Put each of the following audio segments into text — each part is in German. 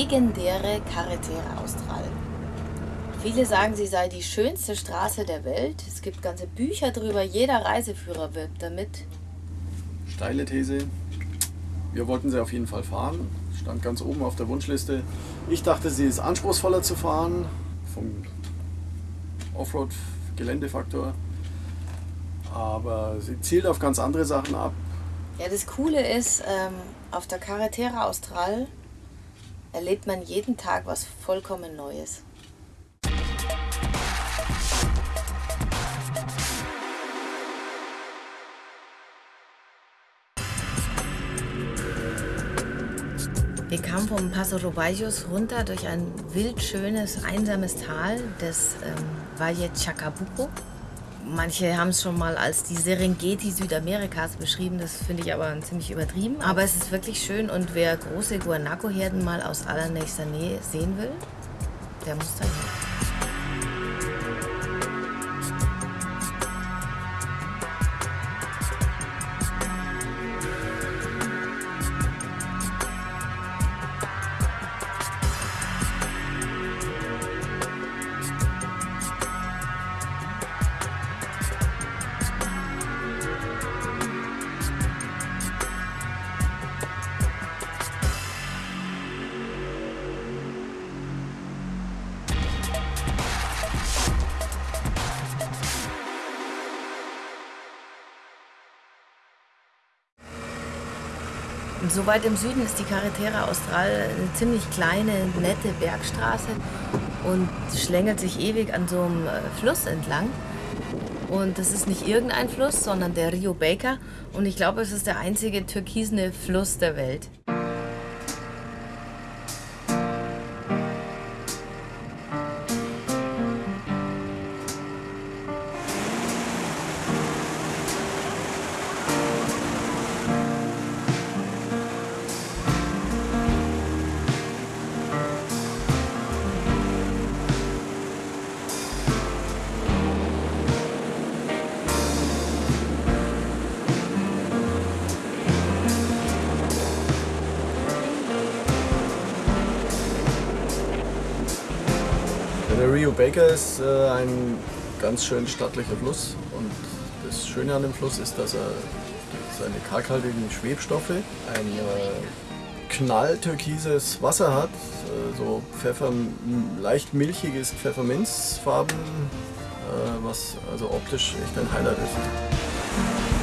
legendäre Carretera Austral. Viele sagen, sie sei die schönste Straße der Welt. Es gibt ganze Bücher drüber, jeder Reiseführer wirbt damit. Steile These. Wir wollten sie auf jeden Fall fahren. Stand ganz oben auf der Wunschliste. Ich dachte, sie ist anspruchsvoller zu fahren vom Offroad-Geländefaktor. Aber sie zielt auf ganz andere Sachen ab. Ja, das Coole ist, ähm, auf der Carretera Austral erlebt man jeden Tag was vollkommen Neues. Wir kamen vom Paso Robayos runter durch ein wildschönes, einsames Tal des ähm, Valle Chacabuco. Manche haben es schon mal als die Serengeti Südamerikas beschrieben, das finde ich aber ziemlich übertrieben. Aber es ist wirklich schön und wer große Guanaco-Herden mal aus allernächster Nähe sehen will, der muss da hin. So weit im Süden ist die Carretera Austral eine ziemlich kleine, nette Bergstraße und schlängelt sich ewig an so einem äh, Fluss entlang. Und das ist nicht irgendein Fluss, sondern der Rio Baker. Und ich glaube, es ist der einzige türkisene Fluss der Welt. Rio Baker ist äh, ein ganz schön stattlicher Fluss und das Schöne an dem Fluss ist, dass er seine kalkhaltigen Schwebstoffe, ein äh, knalltürkises Wasser hat, äh, so Pfeffer, leicht milchiges Pfefferminzfarben, äh, was also optisch echt ein Highlight ist.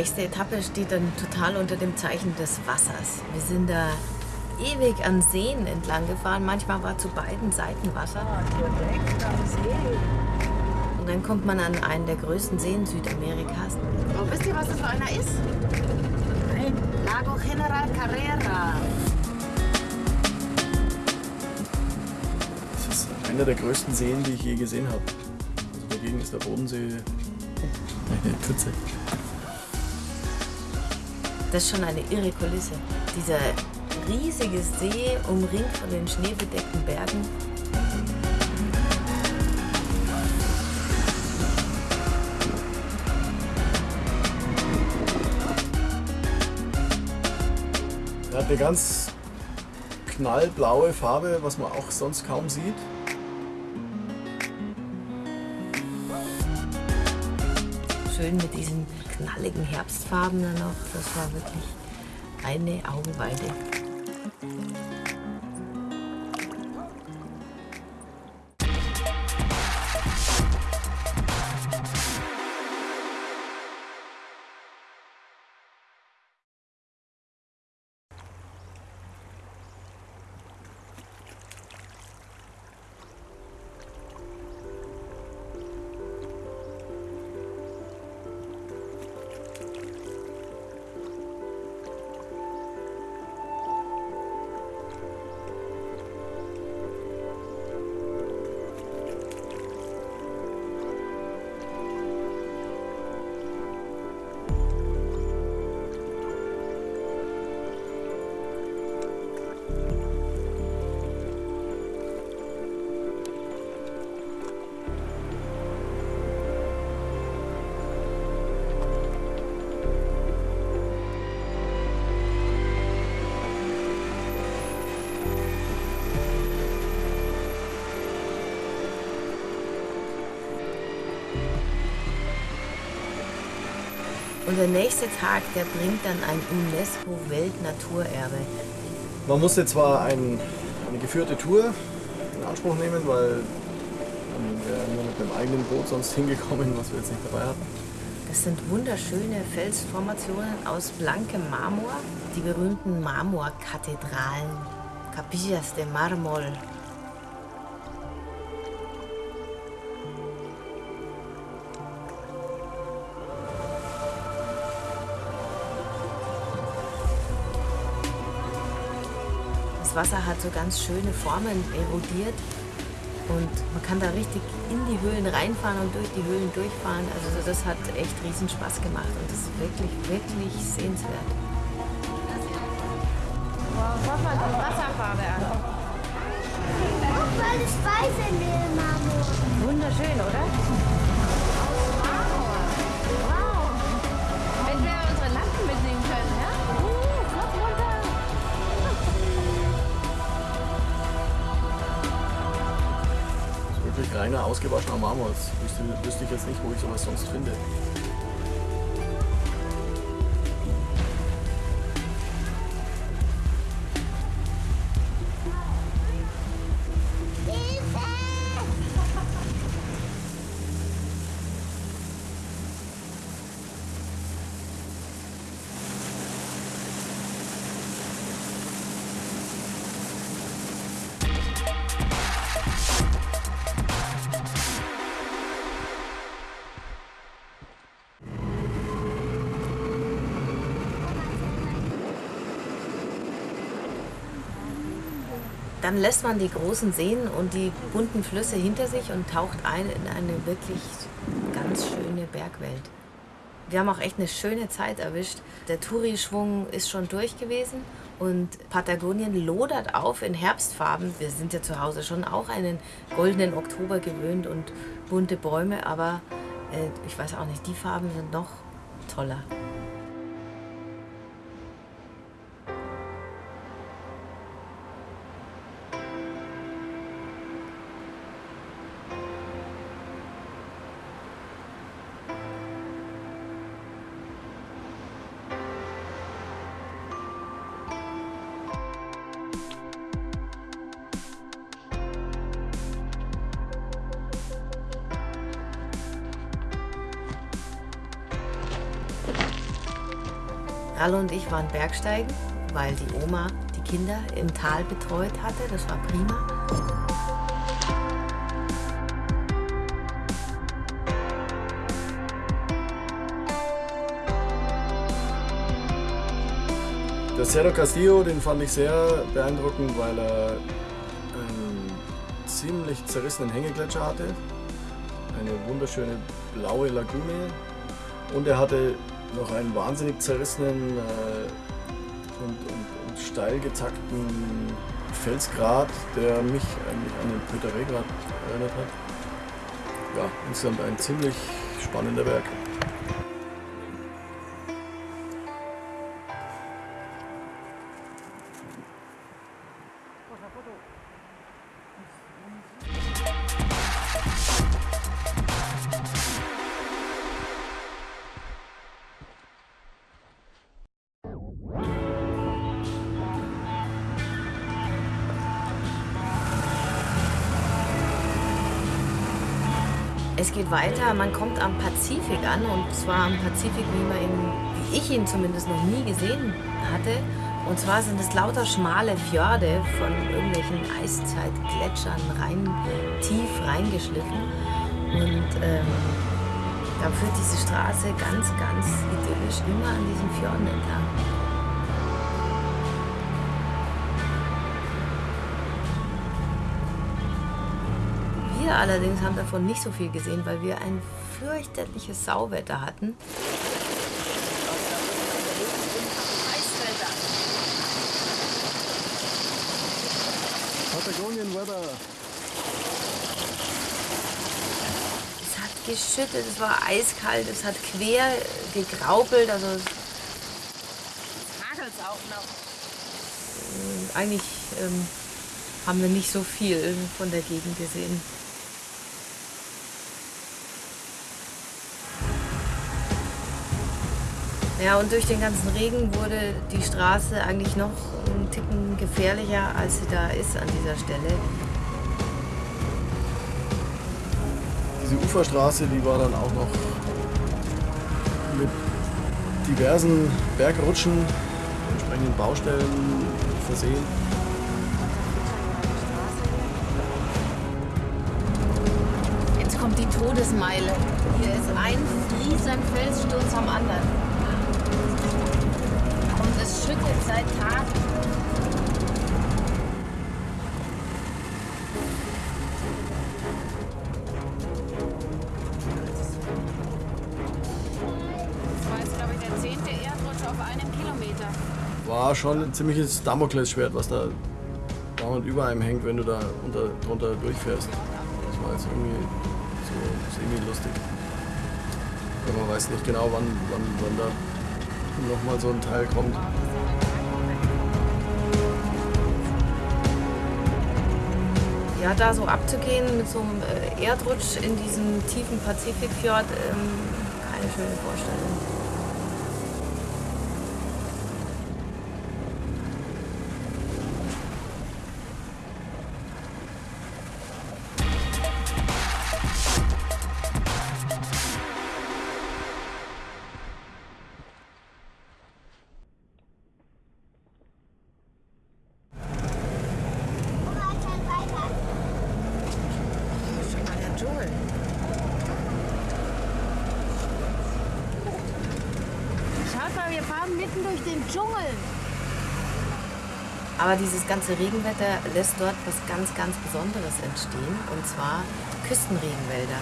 Nächste Etappe steht dann total unter dem Zeichen des Wassers. Wir sind da ewig an Seen entlang gefahren. Manchmal war zu beiden Seiten Wasser. Direkt am See. Und dann kommt man an einen der größten Seen Südamerikas. Oh, wisst ihr, was das für einer ist? Nein. Lago General Carrera. Das ist einer der größten Seen, die ich je gesehen habe. Also dagegen ist der Bodensee eine Pfütze. Das ist schon eine irre Kulisse. Dieser riesige See, umringt von den schneebedeckten Bergen. Er hat eine ganz knallblaue Farbe, was man auch sonst kaum sieht. Schön mit diesen knalligen Herbstfarben dann noch. Das war wirklich eine Augenweide. Und der nächste Tag, der bringt dann ein UNESCO-Weltnaturerbe. Man musste zwar ein, eine geführte Tour in Anspruch nehmen, weil man wäre nur mit einem eigenen Boot sonst hingekommen, was wir jetzt nicht dabei hatten. Das sind wunderschöne Felsformationen aus blankem Marmor, die berühmten Marmorkathedralen, Capillas de Marmol. Das Wasser hat so ganz schöne Formen erodiert und man kann da richtig in die Höhlen reinfahren und durch die Höhlen durchfahren. Also das hat echt riesen Spaß gemacht und das ist wirklich, wirklich sehenswert. Wow, mal die Wasserfarbe an. Guck mal, das Weiße in. Wunderschön, oder? Reiner, ausgewaschener Marmor. Wüsste, wüsste ich jetzt nicht, wo ich sowas sonst finde. Dann lässt man die großen Seen und die bunten Flüsse hinter sich und taucht ein in eine wirklich ganz schöne Bergwelt. Wir haben auch echt eine schöne Zeit erwischt. Der Touri-Schwung ist schon durch gewesen und Patagonien lodert auf in Herbstfarben. Wir sind ja zu Hause schon auch einen goldenen Oktober gewöhnt und bunte Bäume, aber äh, ich weiß auch nicht, die Farben sind noch toller. Ralle und ich waren Bergsteigen, weil die Oma die Kinder im Tal betreut hatte. Das war prima. Der Cerro Castillo, den fand ich sehr beeindruckend, weil er einen ziemlich zerrissenen Hängegletscher hatte, eine wunderschöne blaue Lagune und er hatte noch einen wahnsinnig zerrissenen äh, und, und, und steil gezackten Felsgrat, der mich eigentlich an den Pöterregrat erinnert hat. Ja, insgesamt ein ziemlich spannender Berg. Es geht weiter, man kommt am Pazifik an und zwar am Pazifik, wie, man ihn, wie ich ihn zumindest noch nie gesehen hatte. Und zwar sind es lauter schmale Fjorde von irgendwelchen Eiszeitgletschern rein, tief reingeschliffen. Und ähm, da führt diese Straße ganz, ganz idyllisch immer an diesen Fjorden entlang. Wir allerdings haben davon nicht so viel gesehen, weil wir ein fürchterliches Sauwetter hatten. Patagonian Weather. Es hat geschüttet, es war eiskalt, es hat quer gegraupelt, also Hagelt's auch noch. eigentlich ähm, haben wir nicht so viel von der Gegend gesehen. Ja, und durch den ganzen Regen wurde die Straße eigentlich noch einen Ticken gefährlicher, als sie da ist an dieser Stelle. Diese Uferstraße, die war dann auch noch mit diversen Bergrutschen, entsprechenden Baustellen versehen. Jetzt kommt die Todesmeile. Hier ist ein riesen Felssturz am anderen. Schüttet seit Tagen. War schon ein ziemliches Damoklesschwert, was da dauernd über einem hängt, wenn du da unter, drunter durchfährst. Das war jetzt irgendwie so semi-lustig. Aber man weiß nicht genau, wann, wann, wann da nochmal so ein Teil kommt. Ja, da so abzugehen mit so einem äh, Erdrutsch in diesem tiefen Pazifikfjord, ähm, keine schöne Vorstellung. Dschungel. Aber dieses ganze Regenwetter lässt dort was ganz, ganz Besonderes entstehen, und zwar Küstenregenwälder.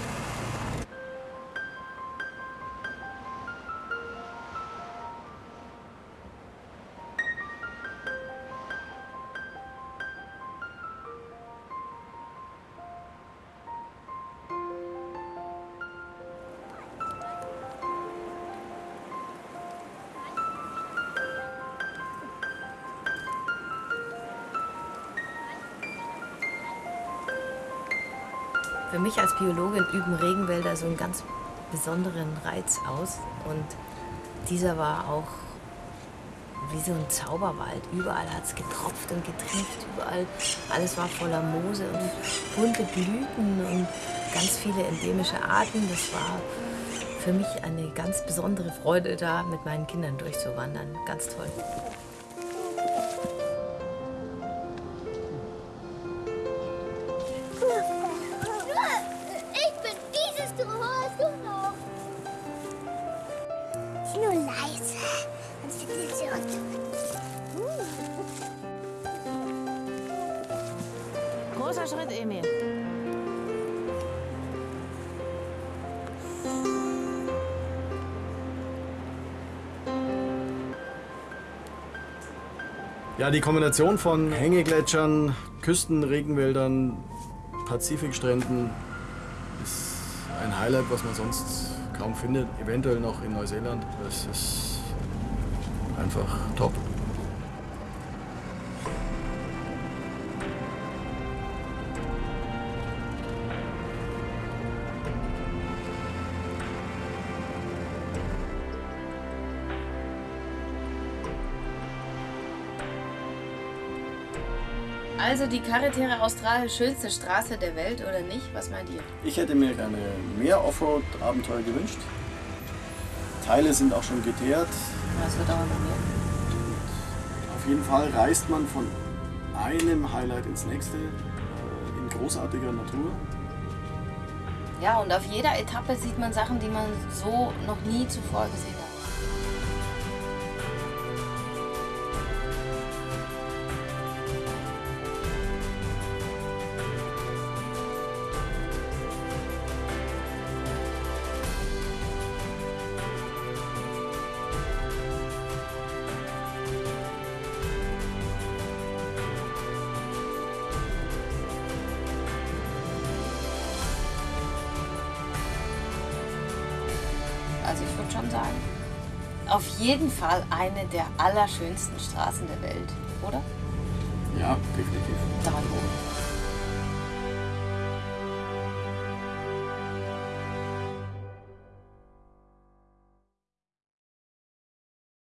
Für mich als Biologin üben Regenwälder so einen ganz besonderen Reiz aus. Und dieser war auch wie so ein Zauberwald. Überall hat es getropft und getriebt, überall. Alles war voller Moose und bunte Blüten und ganz viele endemische Arten. Das war für mich eine ganz besondere Freude, da mit meinen Kindern durchzuwandern. Ganz toll. Schritt, Emil. Ja, die Kombination von Hängegletschern, Küstenregenwäldern, Pazifikstränden ist ein Highlight, was man sonst kaum findet. Eventuell noch in Neuseeland. Das ist einfach top. Also die Carretera Austral schönste Straße der Welt oder nicht? Was meint ihr? Ich hätte mir gerne mehr Offroad-Abenteuer gewünscht. Teile sind auch schon geteert. Das wird aber noch mehr. Auf jeden Fall reist man von einem Highlight ins nächste äh, in großartiger Natur. Ja, und auf jeder Etappe sieht man Sachen, die man so noch nie zuvor gesehen hat. Sagen, auf jeden Fall eine der allerschönsten Straßen der Welt, oder? Ja, definitiv. Hoch.